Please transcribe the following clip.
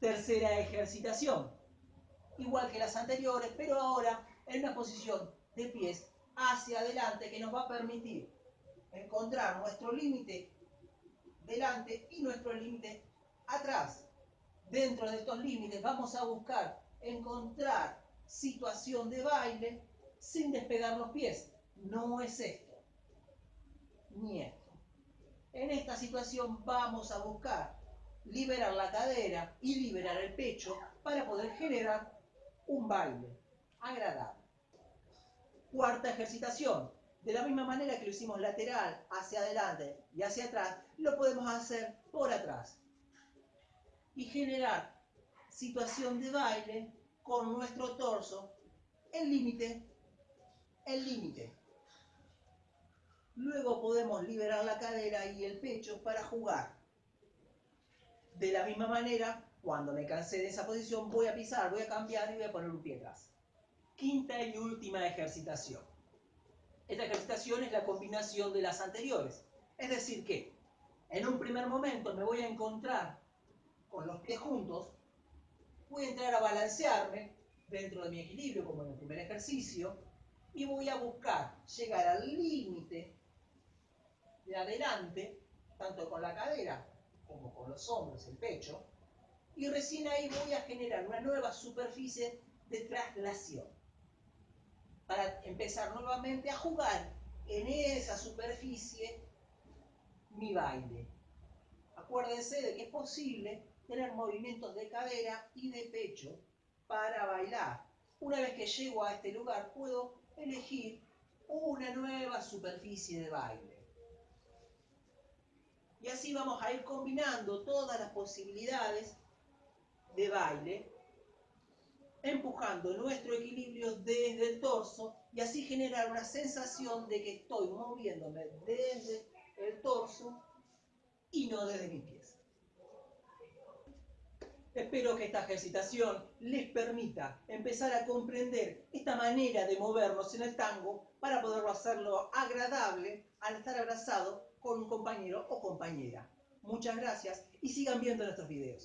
Tercera ejercitación. Igual que las anteriores, pero ahora en una posición de pies hacia adelante que nos va a permitir encontrar nuestro límite delante y nuestro límite atrás. Dentro de estos límites vamos a buscar encontrar situación de baile sin despegar los pies. No es esto, ni esto. En esta situación vamos a buscar liberar la cadera y liberar el pecho para poder generar un baile agradable. Cuarta ejercitación. De la misma manera que lo hicimos lateral, hacia adelante y hacia atrás, lo podemos hacer por atrás. Y generar situación de baile con nuestro torso, el límite, el límite. Luego podemos liberar la cadera y el pecho para jugar. De la misma manera, cuando me cansé de esa posición, voy a pisar, voy a cambiar y voy a poner un pie atrás. Quinta y última ejercitación. Esta ejercitación es la combinación de las anteriores. Es decir que en un primer momento me voy a encontrar con los pies juntos, voy a entrar a balancearme dentro de mi equilibrio como en el primer ejercicio y voy a buscar llegar al límite de adelante, tanto con la cadera como con los hombros, el pecho, y recién ahí voy a generar una nueva superficie de traslación para empezar nuevamente a jugar en esa superficie mi baile. Acuérdense de que es posible tener movimientos de cadera y de pecho para bailar. Una vez que llego a este lugar puedo elegir una nueva superficie de baile. Y así vamos a ir combinando todas las posibilidades de baile, empujando nuestro equilibrio desde el torso y así generar una sensación de que estoy moviéndome desde el torso y no desde mis pies. Espero que esta ejercitación les permita empezar a comprender esta manera de movernos en el tango para poderlo hacerlo agradable al estar abrazado con un compañero o compañera. Muchas gracias y sigan viendo nuestros videos.